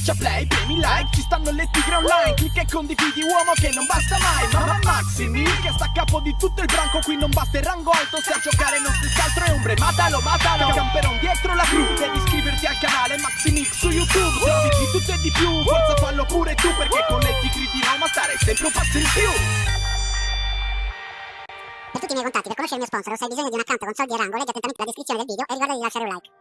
Schiaccia play, premi like, ci stanno le tigre online Clicca e condividi uomo che non basta mai Mamma Maximi che sta a capo di tutto il branco Qui non basta il rango alto se a giocare non si altro è ombre Matalo, matalo, camperon dietro la cru Devi iscriverti al canale Maximix su YouTube Trovi di tutto e di più, forza fallo pure tu Perché con le tigre di Roma stare sempre un passo in più Per tutti i miei contatti, per conoscere il mio sponsor o se hai bisogno di un account con soldi e rango, leggi attentamente la descrizione del video e ricorda di lasciare un like.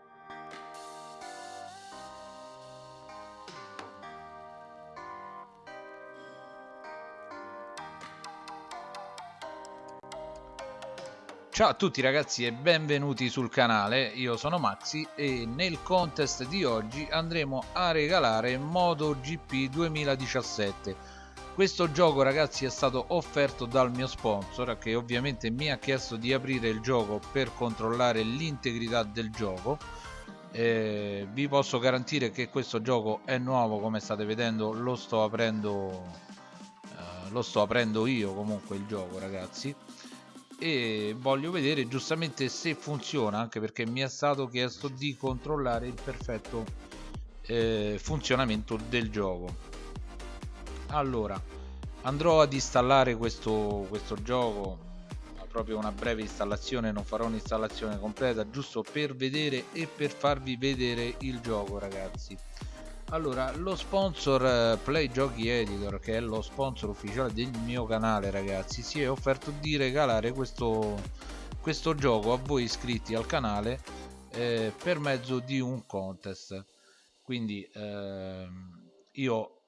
Ciao a tutti ragazzi e benvenuti sul canale, io sono Maxi e nel contest di oggi andremo a regalare MotoGP 2017 questo gioco ragazzi è stato offerto dal mio sponsor che ovviamente mi ha chiesto di aprire il gioco per controllare l'integrità del gioco. Eh, vi posso garantire che questo gioco è nuovo come state vedendo lo sto aprendo eh, lo sto aprendo io comunque il gioco ragazzi e voglio vedere giustamente se funziona anche perché mi è stato chiesto di controllare il perfetto eh, funzionamento del gioco. Allora andrò ad installare questo, questo gioco. Proprio una breve installazione non farò un'installazione completa giusto per vedere e per farvi vedere il gioco ragazzi allora lo sponsor eh, play giochi editor che è lo sponsor ufficiale del mio canale ragazzi si è offerto di regalare questo questo gioco a voi iscritti al canale eh, per mezzo di un contest. Quindi eh, io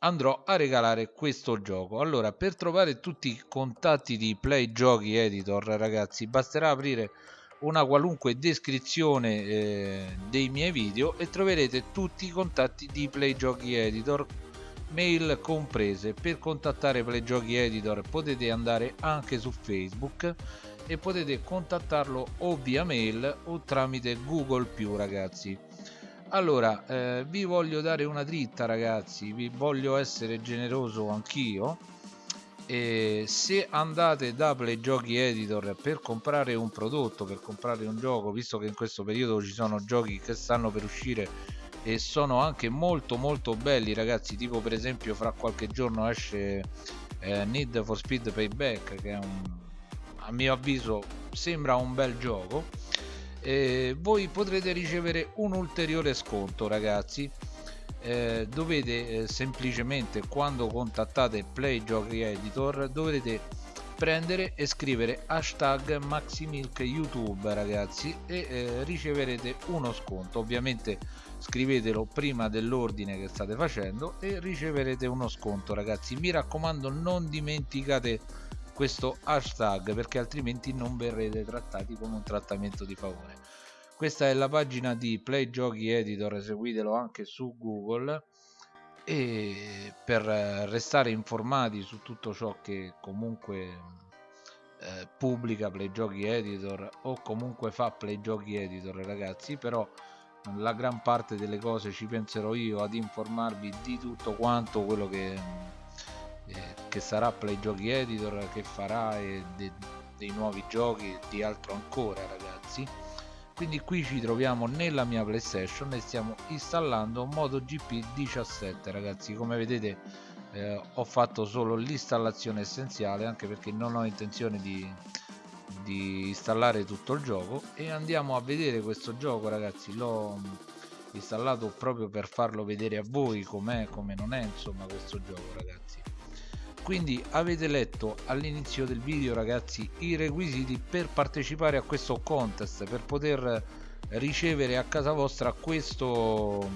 andrò a regalare questo gioco. Allora per trovare tutti i contatti di play giochi editor ragazzi basterà aprire una qualunque descrizione eh, dei miei video e troverete tutti i contatti di Play Giochi Editor. Mail comprese. Per contattare Play Giochi Editor potete andare anche su Facebook e potete contattarlo o via mail o tramite Google ragazzi. Allora eh, vi voglio dare una dritta ragazzi. Vi voglio essere generoso anch'io e se andate da Play Giochi Editor per comprare un prodotto, per comprare un gioco, visto che in questo periodo ci sono giochi che stanno per uscire e sono anche molto molto belli ragazzi, tipo per esempio fra qualche giorno esce eh, Need for Speed Payback che un, a mio avviso sembra un bel gioco e voi potrete ricevere un ulteriore sconto ragazzi eh, dovete eh, semplicemente quando contattate Play Giochi Editor dovrete prendere e scrivere hashtag maximilk youtube ragazzi e eh, riceverete uno sconto. Ovviamente scrivetelo prima dell'ordine che state facendo e riceverete uno sconto ragazzi. Mi raccomando non dimenticate questo hashtag perché altrimenti non verrete trattati con un trattamento di favore questa è la pagina di Play Giochi Editor seguitelo anche su Google e per restare informati su tutto ciò che comunque eh, pubblica Play Giochi Editor o comunque fa Play Giochi Editor ragazzi però la gran parte delle cose ci penserò io ad informarvi di tutto quanto quello che, eh, che sarà Play Giochi Editor che farà e de, dei nuovi giochi di altro ancora ragazzi quindi qui ci troviamo nella mia playstation e stiamo installando MotoGP 17 ragazzi. Come vedete eh, ho fatto solo l'installazione essenziale anche perché non ho intenzione di, di installare tutto il gioco. E andiamo a vedere questo gioco ragazzi. L'ho installato proprio per farlo vedere a voi com'è come non è insomma questo gioco ragazzi quindi avete letto all'inizio del video ragazzi i requisiti per partecipare a questo contest per poter ricevere a casa vostra questo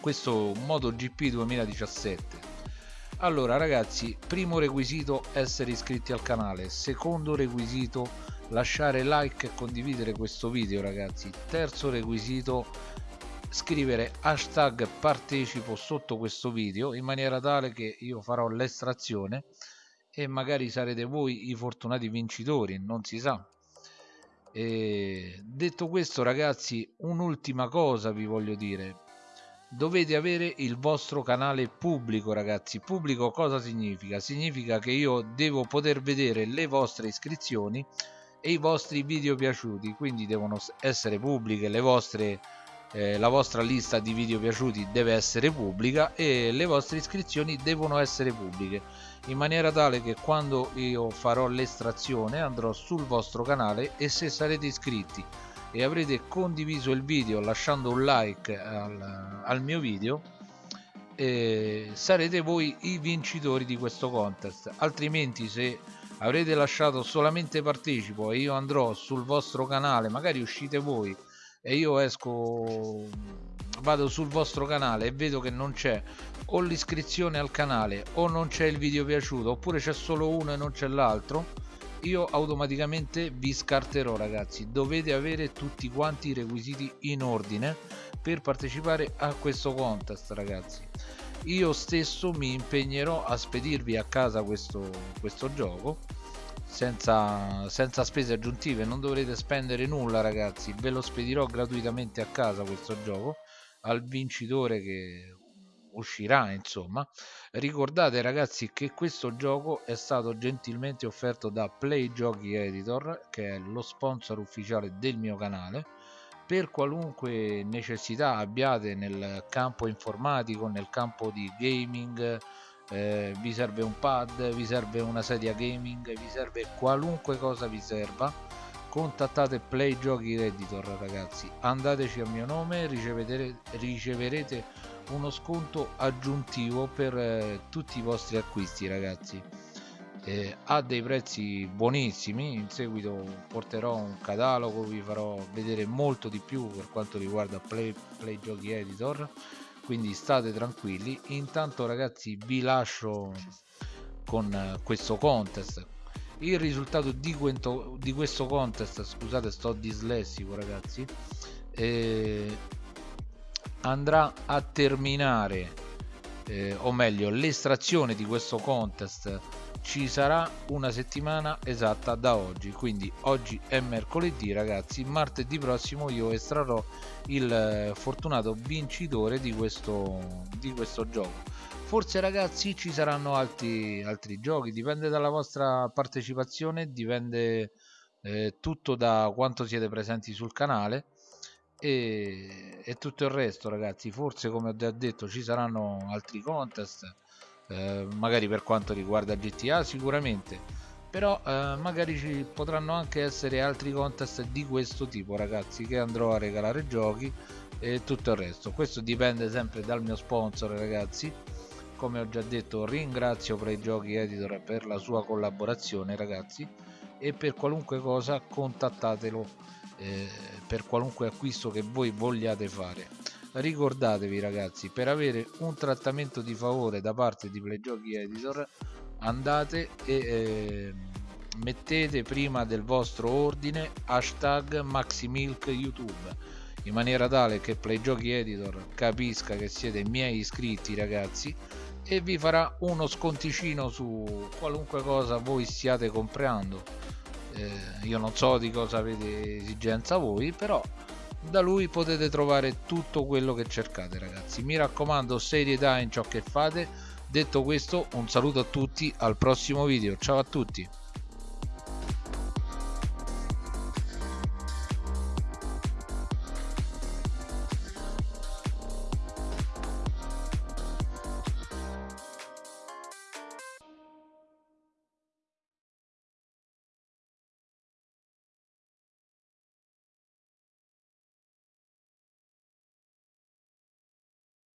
questo MotoGP 2017 allora ragazzi primo requisito essere iscritti al canale. Secondo requisito lasciare like e condividere questo video ragazzi. Terzo requisito scrivere hashtag partecipo sotto questo video in maniera tale che io farò l'estrazione e magari sarete voi i fortunati vincitori non si sa. E detto questo ragazzi un'ultima cosa vi voglio dire. Dovete avere il vostro canale pubblico ragazzi. Pubblico cosa significa? Significa che io devo poter vedere le vostre iscrizioni e i vostri video piaciuti quindi devono essere pubbliche le vostre eh, la vostra lista di video piaciuti deve essere pubblica e le vostre iscrizioni devono essere pubbliche in maniera tale che quando io farò l'estrazione andrò sul vostro canale e se sarete iscritti e avrete condiviso il video lasciando un like al, al mio video eh, sarete voi i vincitori di questo contest. Altrimenti se avrete lasciato solamente partecipo e io andrò sul vostro canale magari uscite voi e io esco vado sul vostro canale e vedo che non c'è o l'iscrizione al canale o non c'è il video piaciuto oppure c'è solo uno e non c'è l'altro io automaticamente vi scarterò ragazzi. Dovete avere tutti quanti i requisiti in ordine per partecipare a questo contest ragazzi. Io stesso mi impegnerò a spedirvi a casa questo, questo gioco senza, senza spese aggiuntive non dovrete spendere nulla ragazzi. Ve lo spedirò gratuitamente a casa questo gioco al vincitore che uscirà insomma. Ricordate ragazzi che questo gioco è stato gentilmente offerto da Play Giochi Editor che è lo sponsor ufficiale del mio canale. Per qualunque necessità abbiate nel campo informatico nel campo di gaming eh, vi serve un pad vi serve una sedia gaming vi serve qualunque cosa vi serva. Contattate Play Giochi Editor ragazzi. Andateci a mio nome riceverete, riceverete uno sconto aggiuntivo per eh, tutti i vostri acquisti ragazzi. Eh, ha dei prezzi buonissimi in seguito porterò un catalogo vi farò vedere molto di più per quanto riguarda Play, Play Giochi Editor quindi state tranquilli. Intanto ragazzi vi lascio con eh, questo contest. Il risultato di, quento, di questo contest scusate sto dislessico ragazzi eh, andrà a terminare eh, o meglio l'estrazione di questo contest ci sarà una settimana esatta da oggi. Quindi oggi è mercoledì ragazzi. Martedì prossimo io estrarrò il eh, fortunato vincitore di questo di questo gioco. Forse ragazzi ci saranno altri altri giochi. Dipende dalla vostra partecipazione dipende eh, tutto da quanto siete presenti sul canale. E, e tutto il resto ragazzi. Forse come ho già detto ci saranno altri contest eh, magari per quanto riguarda GTA sicuramente. Però eh, magari ci potranno anche essere altri contest di questo tipo ragazzi che andrò a regalare giochi e tutto il resto. Questo dipende sempre dal mio sponsor ragazzi. Come ho già detto ringrazio Giochi Editor per la sua collaborazione ragazzi. E per qualunque cosa contattatelo eh, per qualunque acquisto che voi vogliate fare ricordatevi ragazzi per avere un trattamento di favore da parte di Playgiochi Editor andate e eh, mettete prima del vostro ordine hashtag maximilk youtube in maniera tale che Playgiochi Editor capisca che siete miei iscritti ragazzi e vi farà uno sconticino su qualunque cosa voi stiate comprando. Eh, io non so di cosa avete esigenza voi però da lui potete trovare tutto quello che cercate ragazzi. Mi raccomando serietà in ciò che fate. Detto questo un saluto a tutti al prossimo video. Ciao a tutti